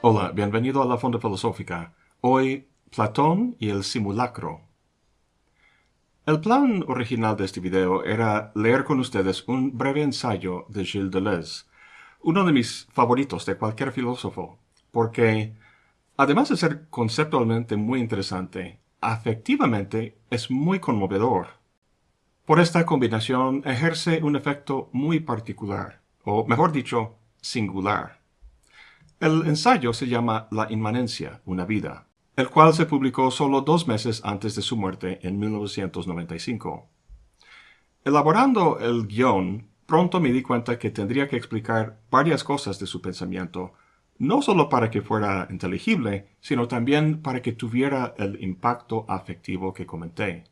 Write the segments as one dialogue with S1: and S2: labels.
S1: Hola, bienvenido a la Fonda Filosófica. Hoy, Platón y el simulacro. El plan original de este video era leer con ustedes un breve ensayo de Gilles Deleuze, uno de mis favoritos de cualquier filósofo, porque, además de ser conceptualmente muy interesante, afectivamente es muy conmovedor. Por esta combinación ejerce un efecto muy particular, o mejor dicho, singular. El ensayo se llama La inmanencia, una vida, el cual se publicó solo dos meses antes de su muerte en 1995. Elaborando el guion, pronto me di cuenta que tendría que explicar varias cosas de su pensamiento, no solo para que fuera inteligible, sino también para que tuviera el impacto afectivo que comenté.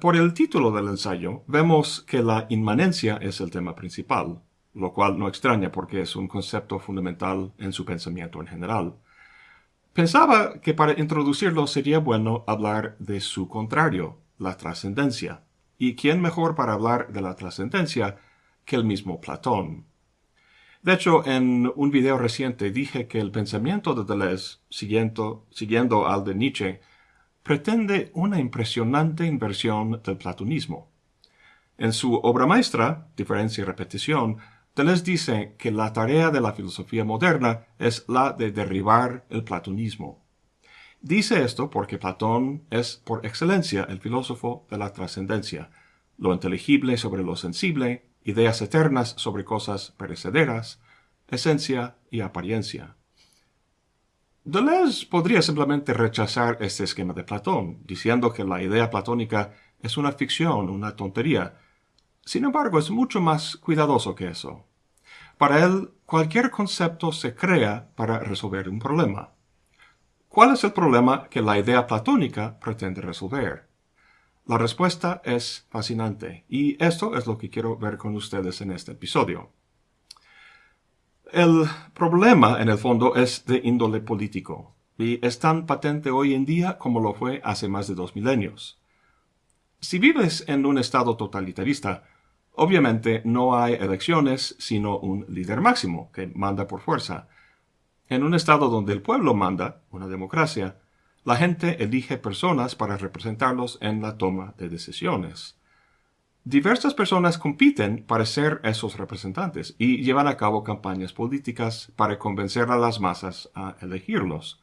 S1: Por el título del ensayo, vemos que la inmanencia es el tema principal lo cual no extraña porque es un concepto fundamental en su pensamiento en general. Pensaba que para introducirlo sería bueno hablar de su contrario, la trascendencia. ¿Y quién mejor para hablar de la trascendencia que el mismo Platón? De hecho, en un video reciente dije que el pensamiento de Deleuze, siguiendo, siguiendo al de Nietzsche, pretende una impresionante inversión del platonismo. En su obra maestra, Diferencia y Repetición, Deleuze dice que la tarea de la filosofía moderna es la de derribar el platonismo. Dice esto porque Platón es por excelencia el filósofo de la trascendencia, lo inteligible sobre lo sensible, ideas eternas sobre cosas perecederas, esencia y apariencia. Deleuze podría simplemente rechazar este esquema de Platón, diciendo que la idea platónica es una ficción, una tontería, sin embargo, es mucho más cuidadoso que eso. Para él, cualquier concepto se crea para resolver un problema. ¿Cuál es el problema que la idea platónica pretende resolver? La respuesta es fascinante, y esto es lo que quiero ver con ustedes en este episodio. El problema, en el fondo, es de índole político, y es tan patente hoy en día como lo fue hace más de dos milenios. Si vives en un estado totalitarista, obviamente no hay elecciones sino un líder máximo que manda por fuerza. En un estado donde el pueblo manda, una democracia, la gente elige personas para representarlos en la toma de decisiones. Diversas personas compiten para ser esos representantes y llevan a cabo campañas políticas para convencer a las masas a elegirlos.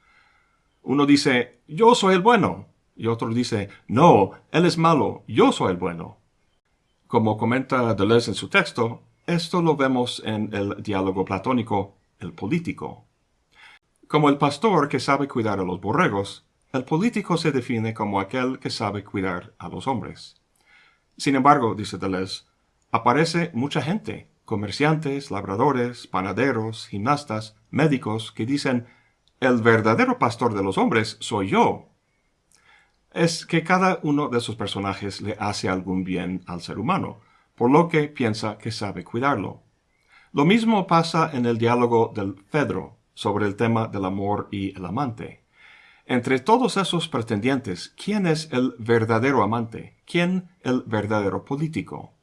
S1: Uno dice, yo soy el bueno, y otro dice, no, él es malo, yo soy el bueno. Como comenta Deleuze en su texto, esto lo vemos en el diálogo platónico, el político. Como el pastor que sabe cuidar a los borregos, el político se define como aquel que sabe cuidar a los hombres. Sin embargo, dice Deleuze, aparece mucha gente, comerciantes, labradores, panaderos, gimnastas, médicos, que dicen, el verdadero pastor de los hombres soy yo, es que cada uno de esos personajes le hace algún bien al ser humano, por lo que piensa que sabe cuidarlo. Lo mismo pasa en el diálogo del Fedro sobre el tema del amor y el amante. Entre todos esos pretendientes, ¿quién es el verdadero amante? ¿Quién el verdadero político?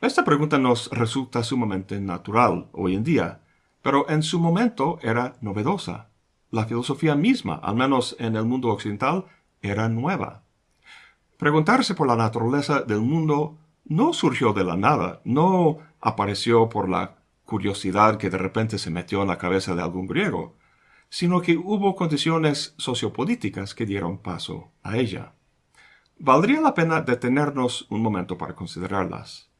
S1: Esta pregunta nos resulta sumamente natural hoy en día, pero en su momento era novedosa. La filosofía misma, al menos en el mundo occidental, era nueva. Preguntarse por la naturaleza del mundo no surgió de la nada, no apareció por la curiosidad que de repente se metió en la cabeza de algún griego, sino que hubo condiciones sociopolíticas que dieron paso a ella. Valdría la pena detenernos un momento para considerarlas.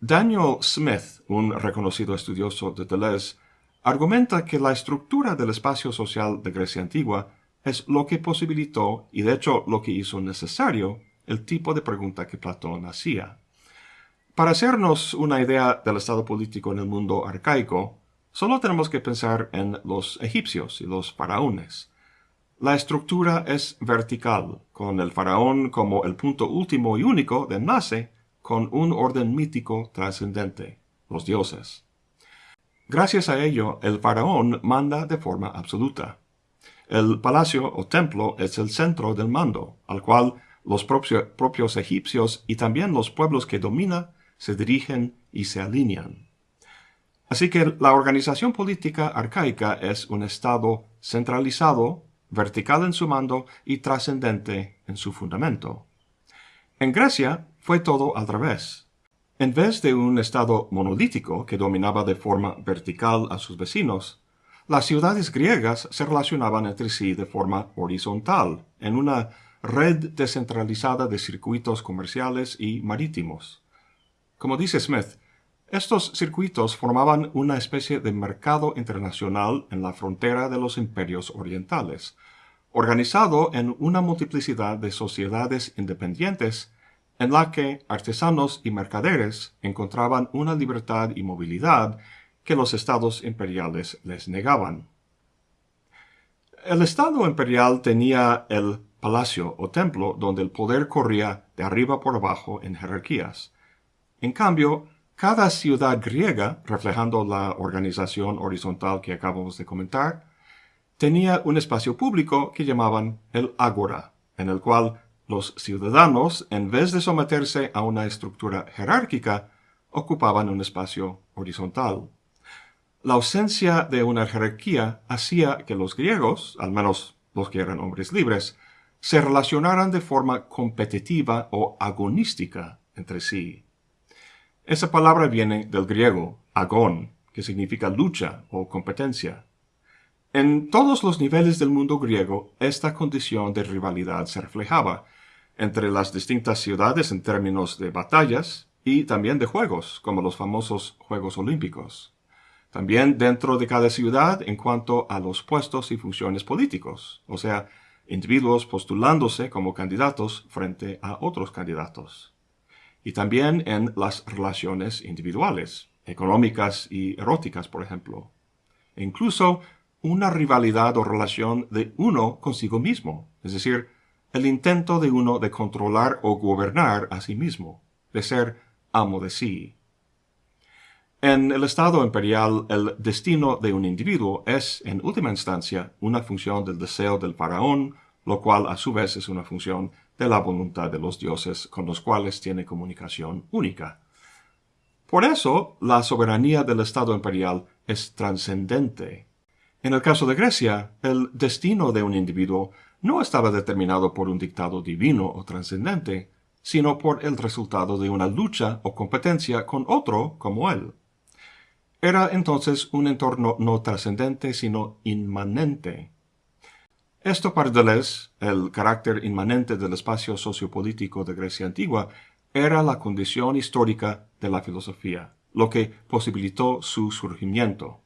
S1: Daniel Smith, un reconocido estudioso de Deleuze, argumenta que la estructura del espacio social de Grecia antigua es lo que posibilitó y de hecho lo que hizo necesario el tipo de pregunta que Platón hacía. Para hacernos una idea del estado político en el mundo arcaico, solo tenemos que pensar en los egipcios y los faraones. La estructura es vertical, con el faraón como el punto último y único de nace, con un orden mítico trascendente, los dioses. Gracias a ello, el faraón manda de forma absoluta. El palacio o templo es el centro del mando, al cual los propios egipcios y también los pueblos que domina se dirigen y se alinean. Así que la organización política arcaica es un Estado centralizado, vertical en su mando y trascendente en su fundamento. En Grecia fue todo al revés. En vez de un Estado monolítico que dominaba de forma vertical a sus vecinos, las ciudades griegas se relacionaban entre sí de forma horizontal, en una red descentralizada de circuitos comerciales y marítimos. Como dice Smith, estos circuitos formaban una especie de mercado internacional en la frontera de los imperios orientales, organizado en una multiplicidad de sociedades independientes en la que artesanos y mercaderes encontraban una libertad y movilidad que los estados imperiales les negaban. El estado imperial tenía el palacio o templo donde el poder corría de arriba por abajo en jerarquías. En cambio, cada ciudad griega, reflejando la organización horizontal que acabamos de comentar, tenía un espacio público que llamaban el ágora, en el cual los ciudadanos, en vez de someterse a una estructura jerárquica, ocupaban un espacio horizontal. La ausencia de una jerarquía hacía que los griegos, al menos los que eran hombres libres, se relacionaran de forma competitiva o agonística entre sí. Esa palabra viene del griego agón, que significa lucha o competencia. En todos los niveles del mundo griego, esta condición de rivalidad se reflejaba entre las distintas ciudades en términos de batallas y también de juegos, como los famosos Juegos Olímpicos. También dentro de cada ciudad en cuanto a los puestos y funciones políticos, o sea, individuos postulándose como candidatos frente a otros candidatos y también en las relaciones individuales, económicas y eróticas, por ejemplo. E incluso una rivalidad o relación de uno consigo mismo, es decir, el intento de uno de controlar o gobernar a sí mismo, de ser amo de sí. En el Estado imperial, el destino de un individuo es, en última instancia, una función del deseo del faraón, lo cual a su vez es una función de la voluntad de los dioses con los cuales tiene comunicación única. Por eso, la soberanía del Estado imperial es trascendente. En el caso de Grecia, el destino de un individuo no estaba determinado por un dictado divino o trascendente, sino por el resultado de una lucha o competencia con otro como él. Era entonces un entorno no trascendente, sino inmanente, esto para Deleuze, el carácter inmanente del espacio sociopolítico de Grecia antigua, era la condición histórica de la filosofía, lo que posibilitó su surgimiento.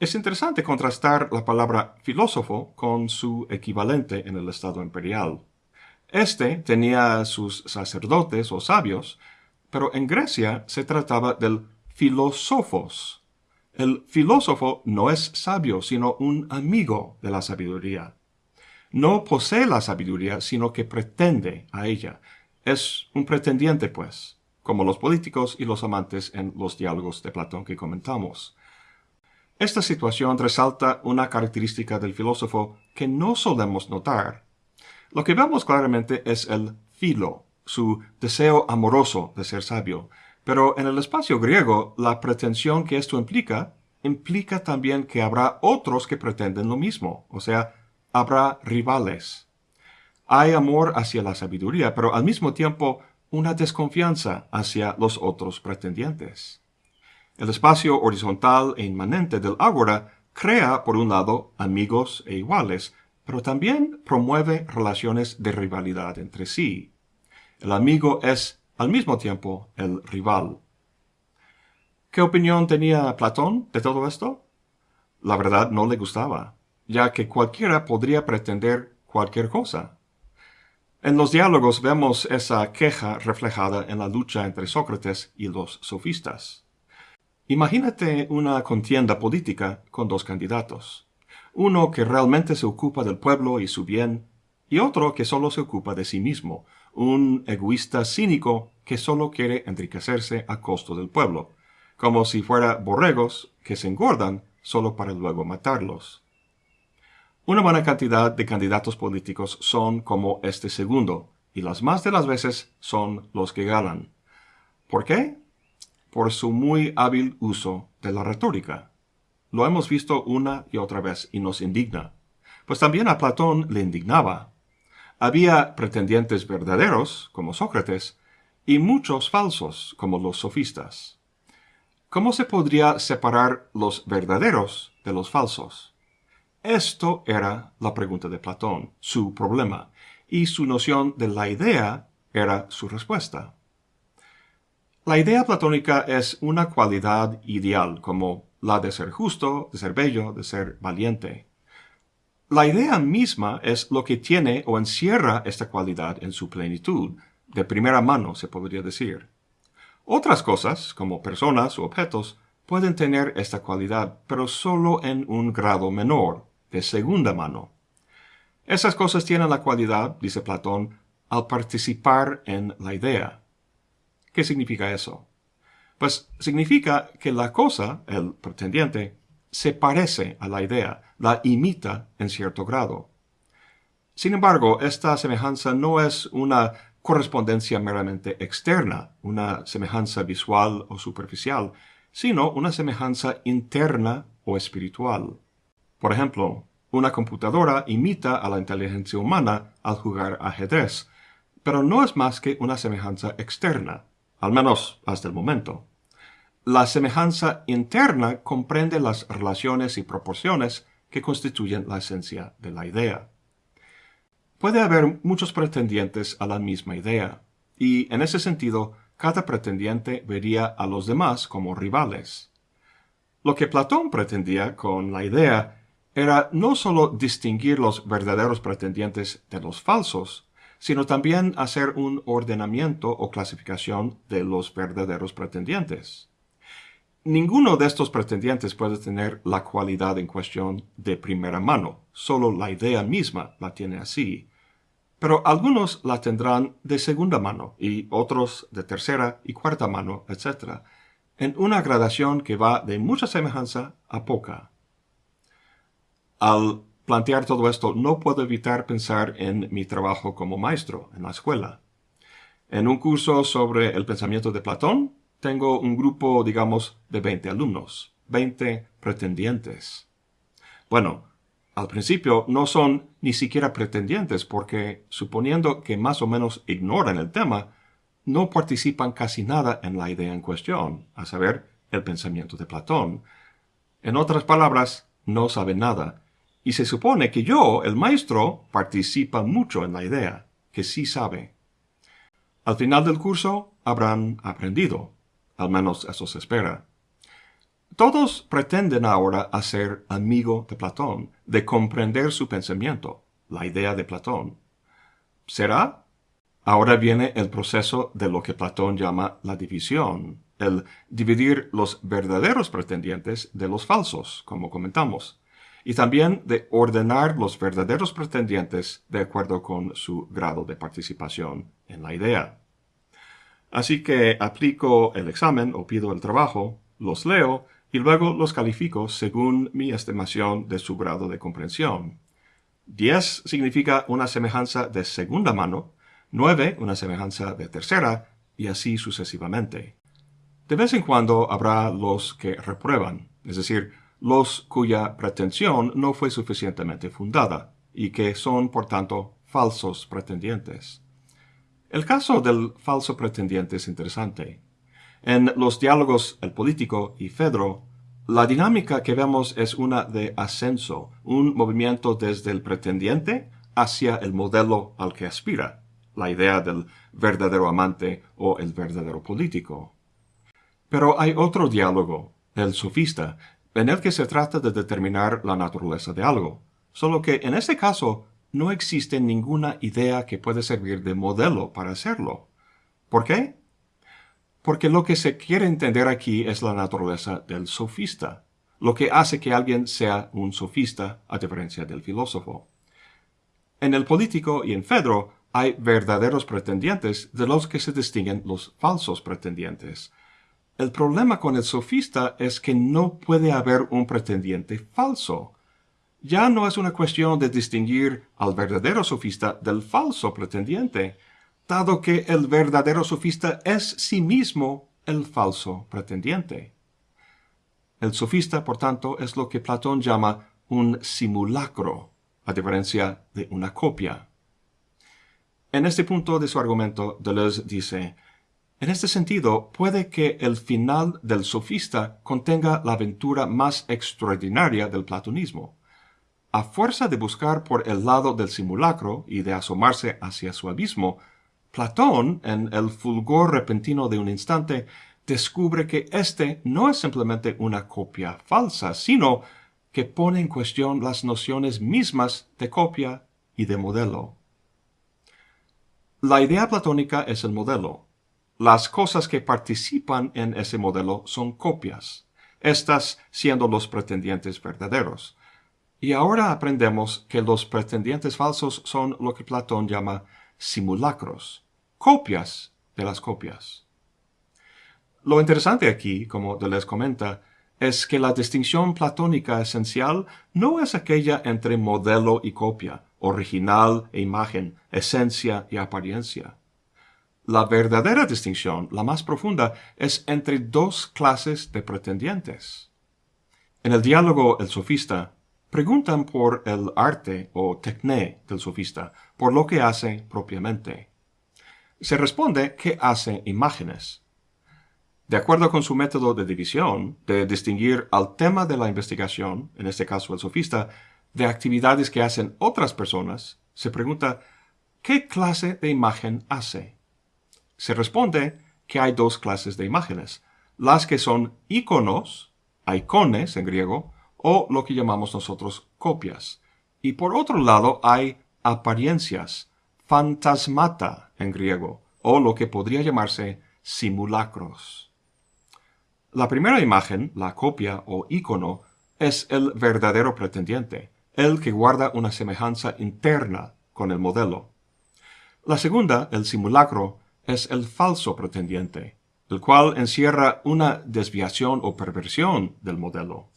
S1: Es interesante contrastar la palabra filósofo con su equivalente en el Estado imperial. Este tenía sus sacerdotes o sabios, pero en Grecia se trataba del filósofos, el filósofo no es sabio, sino un amigo de la sabiduría. No posee la sabiduría, sino que pretende a ella. Es un pretendiente, pues, como los políticos y los amantes en los diálogos de Platón que comentamos. Esta situación resalta una característica del filósofo que no solemos notar. Lo que vemos claramente es el filo, su deseo amoroso de ser sabio, pero en el espacio griego, la pretensión que esto implica, implica también que habrá otros que pretenden lo mismo, o sea, habrá rivales. Hay amor hacia la sabiduría, pero al mismo tiempo una desconfianza hacia los otros pretendientes. El espacio horizontal e inmanente del ágora crea, por un lado, amigos e iguales, pero también promueve relaciones de rivalidad entre sí. El amigo es al mismo tiempo el rival. ¿Qué opinión tenía Platón de todo esto? La verdad no le gustaba, ya que cualquiera podría pretender cualquier cosa. En los diálogos vemos esa queja reflejada en la lucha entre Sócrates y los sofistas. Imagínate una contienda política con dos candidatos, uno que realmente se ocupa del pueblo y su bien, y otro que solo se ocupa de sí mismo, un egoísta cínico que solo quiere enriquecerse a costo del pueblo, como si fuera borregos que se engordan solo para luego matarlos. Una buena cantidad de candidatos políticos son como este segundo, y las más de las veces son los que ganan. ¿Por qué? Por su muy hábil uso de la retórica. Lo hemos visto una y otra vez y nos indigna. Pues también a Platón le indignaba. Había pretendientes verdaderos, como Sócrates, y muchos falsos, como los sofistas. ¿Cómo se podría separar los verdaderos de los falsos? Esto era la pregunta de Platón, su problema, y su noción de la idea era su respuesta. La idea platónica es una cualidad ideal, como la de ser justo, de ser bello, de ser valiente. La idea misma es lo que tiene o encierra esta cualidad en su plenitud, de primera mano se podría decir. Otras cosas, como personas o objetos, pueden tener esta cualidad, pero solo en un grado menor, de segunda mano. Esas cosas tienen la cualidad, dice Platón, al participar en la idea. ¿Qué significa eso? Pues significa que la cosa, el pretendiente, se parece a la idea, la imita en cierto grado. Sin embargo, esta semejanza no es una correspondencia meramente externa, una semejanza visual o superficial, sino una semejanza interna o espiritual. Por ejemplo, una computadora imita a la inteligencia humana al jugar ajedrez, pero no es más que una semejanza externa al menos hasta el momento. La semejanza interna comprende las relaciones y proporciones que constituyen la esencia de la idea. Puede haber muchos pretendientes a la misma idea, y en ese sentido, cada pretendiente vería a los demás como rivales. Lo que Platón pretendía con la idea era no sólo distinguir los verdaderos pretendientes de los falsos, sino también hacer un ordenamiento o clasificación de los verdaderos pretendientes. Ninguno de estos pretendientes puede tener la cualidad en cuestión de primera mano, solo la idea misma la tiene así. Pero algunos la tendrán de segunda mano y otros de tercera y cuarta mano, etc., en una gradación que va de mucha semejanza a poca. Al plantear todo esto, no puedo evitar pensar en mi trabajo como maestro en la escuela. En un curso sobre el pensamiento de Platón, tengo un grupo, digamos, de 20 alumnos, 20 pretendientes. Bueno, al principio no son ni siquiera pretendientes porque, suponiendo que más o menos ignoran el tema, no participan casi nada en la idea en cuestión, a saber, el pensamiento de Platón. En otras palabras, no saben nada y se supone que yo, el maestro, participa mucho en la idea, que sí sabe. Al final del curso habrán aprendido, al menos eso se espera. Todos pretenden ahora hacer amigo de Platón, de comprender su pensamiento, la idea de Platón. ¿Será? Ahora viene el proceso de lo que Platón llama la división, el dividir los verdaderos pretendientes de los falsos, como comentamos y también de ordenar los verdaderos pretendientes de acuerdo con su grado de participación en la idea. Así que aplico el examen o pido el trabajo, los leo y luego los califico según mi estimación de su grado de comprensión. 10 significa una semejanza de segunda mano, 9 una semejanza de tercera y así sucesivamente. De vez en cuando habrá los que reprueban, es decir, los cuya pretensión no fue suficientemente fundada, y que son, por tanto, falsos pretendientes. El caso del falso pretendiente es interesante. En los diálogos El político y Fedro, la dinámica que vemos es una de ascenso, un movimiento desde el pretendiente hacia el modelo al que aspira, la idea del verdadero amante o el verdadero político. Pero hay otro diálogo, el sofista, en el que se trata de determinar la naturaleza de algo, solo que en este caso no existe ninguna idea que pueda servir de modelo para hacerlo. ¿Por qué? Porque lo que se quiere entender aquí es la naturaleza del sofista, lo que hace que alguien sea un sofista a diferencia del filósofo. En el político y en Fedro hay verdaderos pretendientes de los que se distinguen los falsos pretendientes, el problema con el sofista es que no puede haber un pretendiente falso. Ya no es una cuestión de distinguir al verdadero sofista del falso pretendiente, dado que el verdadero sofista es sí mismo el falso pretendiente. El sofista, por tanto, es lo que Platón llama un simulacro, a diferencia de una copia. En este punto de su argumento, Deleuze dice, en este sentido, puede que el final del sofista contenga la aventura más extraordinaria del platonismo. A fuerza de buscar por el lado del simulacro y de asomarse hacia su abismo, Platón, en el fulgor repentino de un instante, descubre que éste no es simplemente una copia falsa, sino que pone en cuestión las nociones mismas de copia y de modelo. La idea platónica es el modelo. Las cosas que participan en ese modelo son copias, estas siendo los pretendientes verdaderos. Y ahora aprendemos que los pretendientes falsos son lo que Platón llama simulacros, copias de las copias. Lo interesante aquí, como Deleuze comenta, es que la distinción platónica esencial no es aquella entre modelo y copia, original e imagen, esencia y apariencia. La verdadera distinción, la más profunda, es entre dos clases de pretendientes. En el diálogo El sofista, preguntan por el arte o techné del sofista, por lo que hace propiamente. Se responde que hace imágenes, de acuerdo con su método de división, de distinguir al tema de la investigación, en este caso el sofista, de actividades que hacen otras personas, se pregunta, ¿qué clase de imagen hace? Se responde que hay dos clases de imágenes, las que son iconos, icones en griego, o lo que llamamos nosotros copias. Y por otro lado hay apariencias, fantasmata en griego, o lo que podría llamarse simulacros. La primera imagen, la copia o icono, es el verdadero pretendiente, el que guarda una semejanza interna con el modelo. La segunda, el simulacro, es el falso pretendiente, el cual encierra una desviación o perversión del modelo.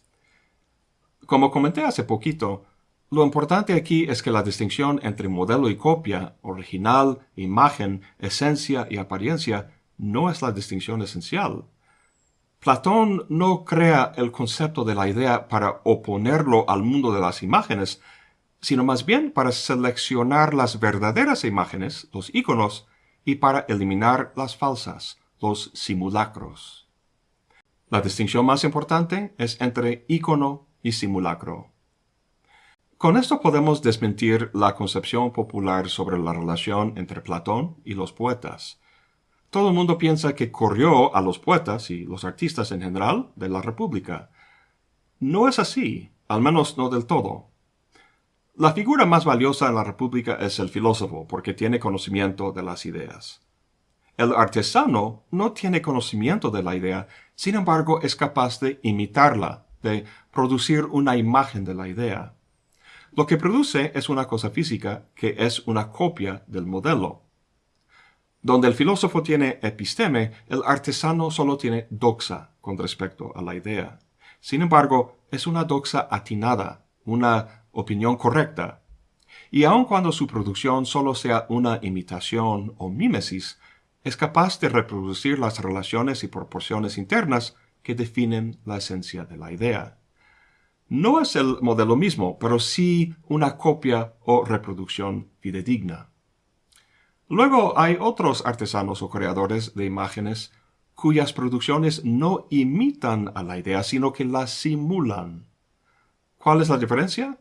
S1: Como comenté hace poquito, lo importante aquí es que la distinción entre modelo y copia, original, imagen, esencia y apariencia, no es la distinción esencial. Platón no crea el concepto de la idea para oponerlo al mundo de las imágenes, sino más bien para seleccionar las verdaderas imágenes, los íconos, y para eliminar las falsas, los simulacros. La distinción más importante es entre ícono simulacro. Con esto podemos desmentir la concepción popular sobre la relación entre Platón y los poetas, todo el mundo piensa que corrió a los poetas y los artistas en general de la República. No es así, al menos no del todo. La figura más valiosa en la República es el filósofo, porque tiene conocimiento de las ideas. El artesano no tiene conocimiento de la idea, sin embargo es capaz de imitarla, de producir una imagen de la idea. Lo que produce es una cosa física que es una copia del modelo. Donde el filósofo tiene episteme, el artesano solo tiene doxa con respecto a la idea. Sin embargo, es una doxa atinada, una opinión correcta. Y aun cuando su producción solo sea una imitación o mímesis, es capaz de reproducir las relaciones y proporciones internas que definen la esencia de la idea. No es el modelo mismo, pero sí una copia o reproducción fidedigna. Luego hay otros artesanos o creadores de imágenes cuyas producciones no imitan a la idea, sino que la simulan. ¿Cuál es la diferencia?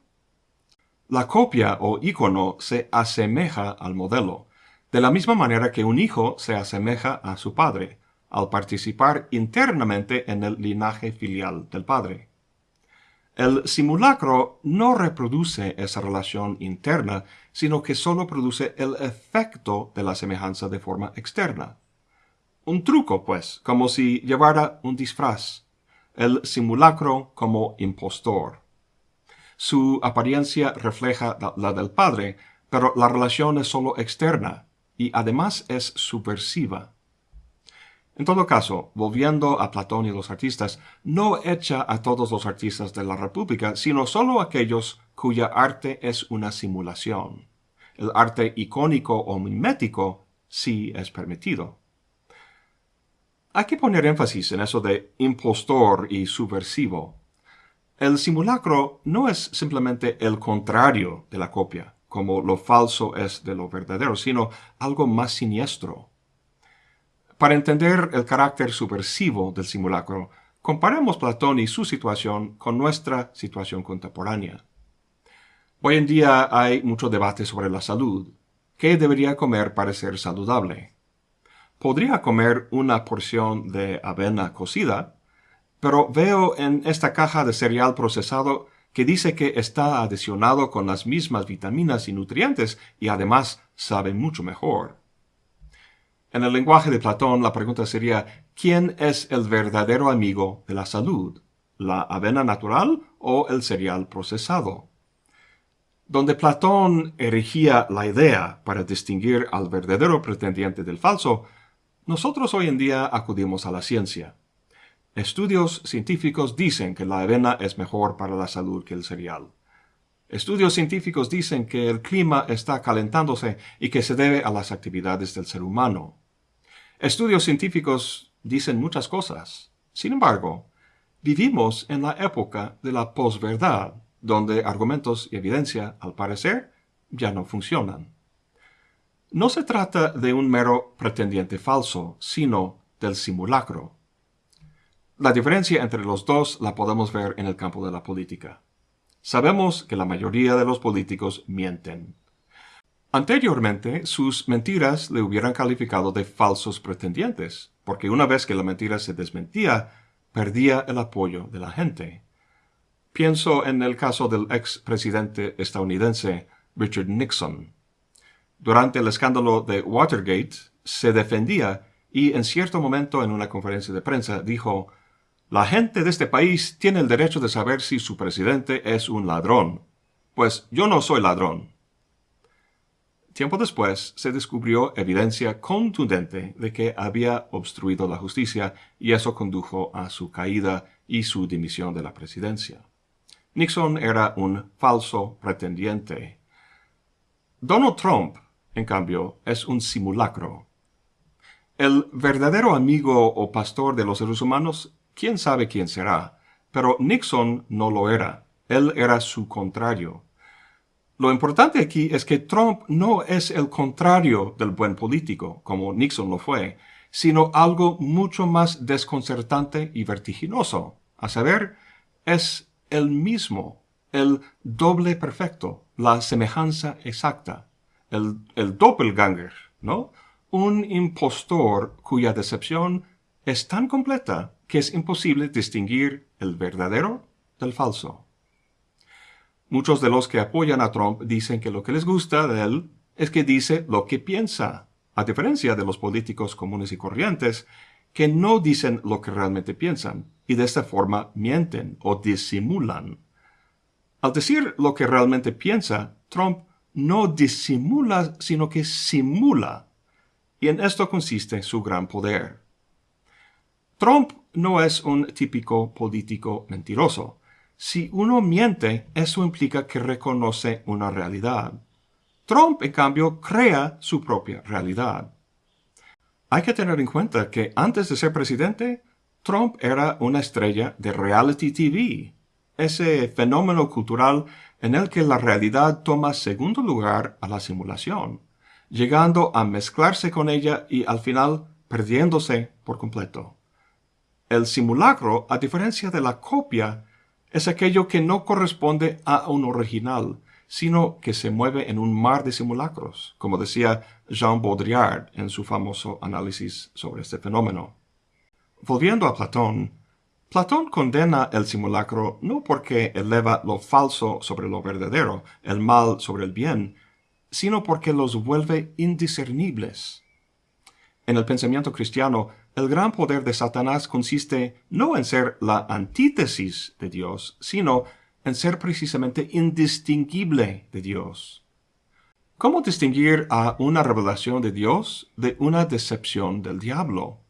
S1: La copia o icono se asemeja al modelo, de la misma manera que un hijo se asemeja a su padre, al participar internamente en el linaje filial del padre. El simulacro no reproduce esa relación interna, sino que solo produce el efecto de la semejanza de forma externa. Un truco, pues, como si llevara un disfraz. El simulacro como impostor. Su apariencia refleja la del padre, pero la relación es solo externa y además es subversiva. En todo caso, volviendo a Platón y los artistas, no echa a todos los artistas de la República, sino solo aquellos cuya arte es una simulación. El arte icónico o mimético sí es permitido. Hay que poner énfasis en eso de impostor y subversivo. El simulacro no es simplemente el contrario de la copia, como lo falso es de lo verdadero, sino algo más siniestro. Para entender el carácter subversivo del simulacro, comparemos Platón y su situación con nuestra situación contemporánea. Hoy en día hay mucho debate sobre la salud. ¿Qué debería comer para ser saludable? podría comer una porción de avena cocida, pero veo en esta caja de cereal procesado que dice que está adicionado con las mismas vitaminas y nutrientes y además sabe mucho mejor. En el lenguaje de Platón la pregunta sería ¿quién es el verdadero amigo de la salud? ¿La avena natural o el cereal procesado? Donde Platón erigía la idea para distinguir al verdadero pretendiente del falso, nosotros hoy en día acudimos a la ciencia. Estudios científicos dicen que la avena es mejor para la salud que el cereal. Estudios científicos dicen que el clima está calentándose y que se debe a las actividades del ser humano. Estudios científicos dicen muchas cosas. Sin embargo, vivimos en la época de la posverdad, donde argumentos y evidencia, al parecer, ya no funcionan. No se trata de un mero pretendiente falso, sino del simulacro. La diferencia entre los dos la podemos ver en el campo de la política. Sabemos que la mayoría de los políticos mienten. Anteriormente, sus mentiras le hubieran calificado de falsos pretendientes, porque una vez que la mentira se desmentía, perdía el apoyo de la gente. Pienso en el caso del ex presidente estadounidense Richard Nixon. Durante el escándalo de Watergate, se defendía y en cierto momento en una conferencia de prensa dijo, La gente de este país tiene el derecho de saber si su presidente es un ladrón. Pues yo no soy ladrón. Tiempo después se descubrió evidencia contundente de que había obstruido la justicia y eso condujo a su caída y su dimisión de la presidencia. Nixon era un falso pretendiente. Donald Trump en cambio, es un simulacro. El verdadero amigo o pastor de los seres humanos, quién sabe quién será, pero Nixon no lo era. Él era su contrario. Lo importante aquí es que Trump no es el contrario del buen político, como Nixon lo fue, sino algo mucho más desconcertante y vertiginoso. A saber, es el mismo, el doble perfecto, la semejanza exacta el, doppelganger, ¿no? Un impostor cuya decepción es tan completa que es imposible distinguir el verdadero del falso. Muchos de los que apoyan a Trump dicen que lo que les gusta de él es que dice lo que piensa, a diferencia de los políticos comunes y corrientes que no dicen lo que realmente piensan y de esta forma mienten o disimulan. Al decir lo que realmente piensa, Trump no disimula, sino que simula. Y en esto consiste su gran poder. Trump no es un típico político mentiroso. Si uno miente, eso implica que reconoce una realidad. Trump, en cambio, crea su propia realidad. Hay que tener en cuenta que antes de ser presidente, Trump era una estrella de reality TV, ese fenómeno cultural en el que la realidad toma segundo lugar a la simulación, llegando a mezclarse con ella y al final perdiéndose por completo. El simulacro, a diferencia de la copia, es aquello que no corresponde a un original, sino que se mueve en un mar de simulacros, como decía Jean Baudrillard en su famoso análisis sobre este fenómeno. Volviendo a Platón, Platón condena el simulacro no porque eleva lo falso sobre lo verdadero, el mal sobre el bien, sino porque los vuelve indiscernibles. En el pensamiento cristiano, el gran poder de Satanás consiste no en ser la antítesis de Dios, sino en ser precisamente indistinguible de Dios. ¿Cómo distinguir a una revelación de Dios de una decepción del diablo?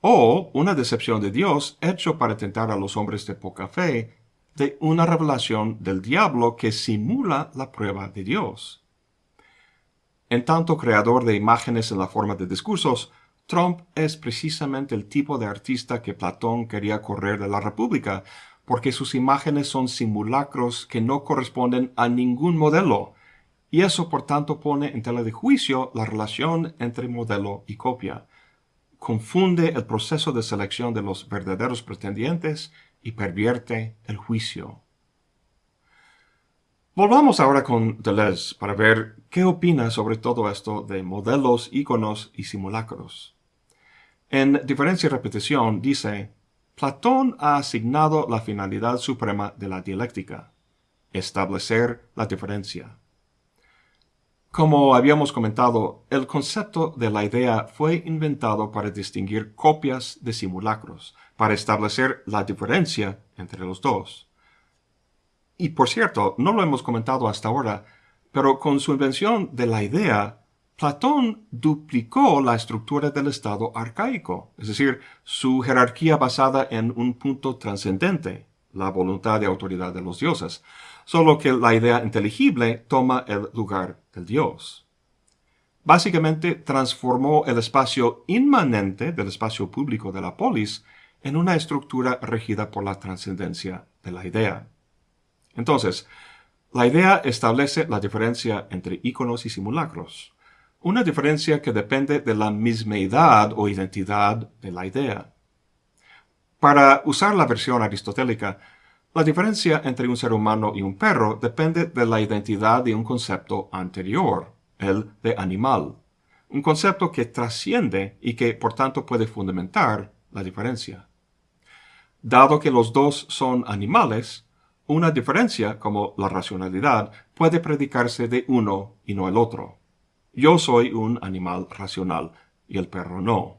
S1: o una decepción de Dios hecho para tentar a los hombres de poca fe de una revelación del diablo que simula la prueba de Dios. En tanto creador de imágenes en la forma de discursos, Trump es precisamente el tipo de artista que Platón quería correr de la República, porque sus imágenes son simulacros que no corresponden a ningún modelo, y eso por tanto pone en tela de juicio la relación entre modelo y copia. Confunde el proceso de selección de los verdaderos pretendientes y pervierte el juicio. Volvamos ahora con Deleuze para ver qué opina sobre todo esto de modelos, íconos y simulacros. En Diferencia y Repetición dice, Platón ha asignado la finalidad suprema de la dialéctica, establecer la diferencia. Como habíamos comentado, el concepto de la idea fue inventado para distinguir copias de simulacros, para establecer la diferencia entre los dos. Y por cierto, no lo hemos comentado hasta ahora, pero con su invención de la idea, Platón duplicó la estructura del Estado arcaico, es decir, su jerarquía basada en un punto trascendente, la voluntad de autoridad de los dioses, solo que la idea inteligible toma el lugar del dios. Básicamente transformó el espacio inmanente del espacio público de la polis en una estructura regida por la trascendencia de la idea. Entonces, la idea establece la diferencia entre íconos y simulacros, una diferencia que depende de la mismeidad o identidad de la idea. Para usar la versión aristotélica, la diferencia entre un ser humano y un perro depende de la identidad de un concepto anterior, el de animal, un concepto que trasciende y que por tanto puede fundamentar la diferencia. Dado que los dos son animales, una diferencia, como la racionalidad, puede predicarse de uno y no el otro. Yo soy un animal racional y el perro no.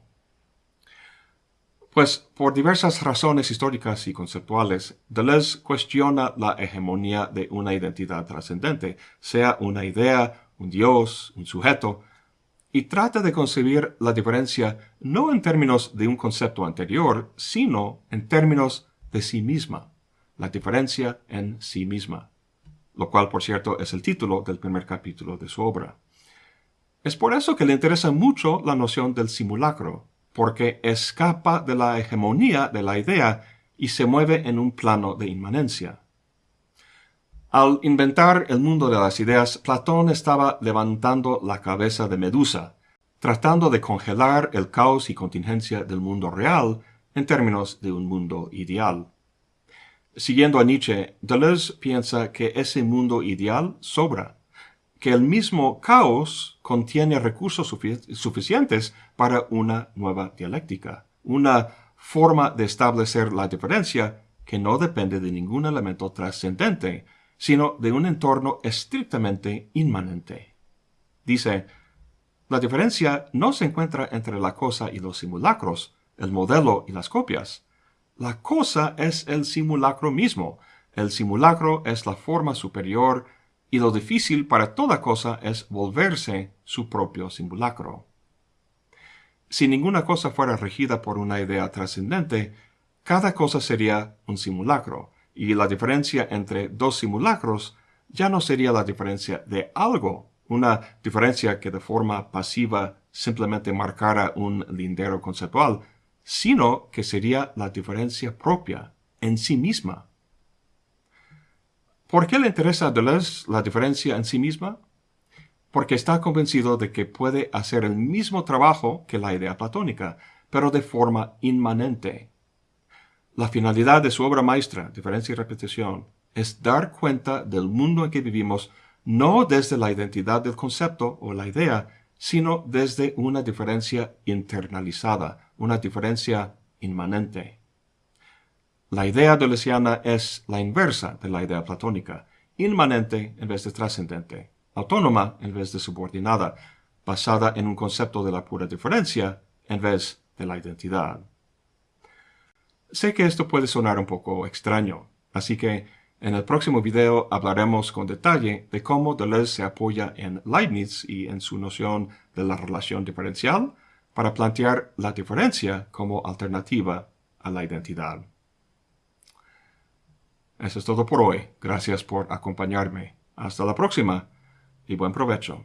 S1: Pues por diversas razones históricas y conceptuales, Deleuze cuestiona la hegemonía de una identidad trascendente, sea una idea, un dios, un sujeto, y trata de concebir la diferencia no en términos de un concepto anterior, sino en términos de sí misma, la diferencia en sí misma, lo cual por cierto es el título del primer capítulo de su obra. Es por eso que le interesa mucho la noción del simulacro, porque escapa de la hegemonía de la idea y se mueve en un plano de inmanencia. Al inventar el mundo de las ideas, Platón estaba levantando la cabeza de Medusa, tratando de congelar el caos y contingencia del mundo real en términos de un mundo ideal. Siguiendo a Nietzsche, Deleuze piensa que ese mundo ideal sobra que el mismo caos contiene recursos suficientes para una nueva dialéctica, una forma de establecer la diferencia que no depende de ningún elemento trascendente, sino de un entorno estrictamente inmanente. Dice, la diferencia no se encuentra entre la cosa y los simulacros, el modelo y las copias. La cosa es el simulacro mismo, el simulacro es la forma superior y lo difícil para toda cosa es volverse su propio simulacro. Si ninguna cosa fuera regida por una idea trascendente, cada cosa sería un simulacro, y la diferencia entre dos simulacros ya no sería la diferencia de algo, una diferencia que de forma pasiva simplemente marcara un lindero conceptual, sino que sería la diferencia propia en sí misma. ¿Por qué le interesa a Deleuze la diferencia en sí misma? Porque está convencido de que puede hacer el mismo trabajo que la idea platónica, pero de forma inmanente. La finalidad de su obra maestra, Diferencia y Repetición, es dar cuenta del mundo en que vivimos no desde la identidad del concepto o la idea, sino desde una diferencia internalizada, una diferencia inmanente. La idea deleuziana es la inversa de la idea platónica, inmanente en vez de trascendente, autónoma en vez de subordinada, basada en un concepto de la pura diferencia en vez de la identidad. Sé que esto puede sonar un poco extraño, así que en el próximo video hablaremos con detalle de cómo Deleuze se apoya en Leibniz y en su noción de la relación diferencial para plantear la diferencia como alternativa a la identidad. Eso es todo por hoy. Gracias por acompañarme. Hasta la próxima y buen provecho.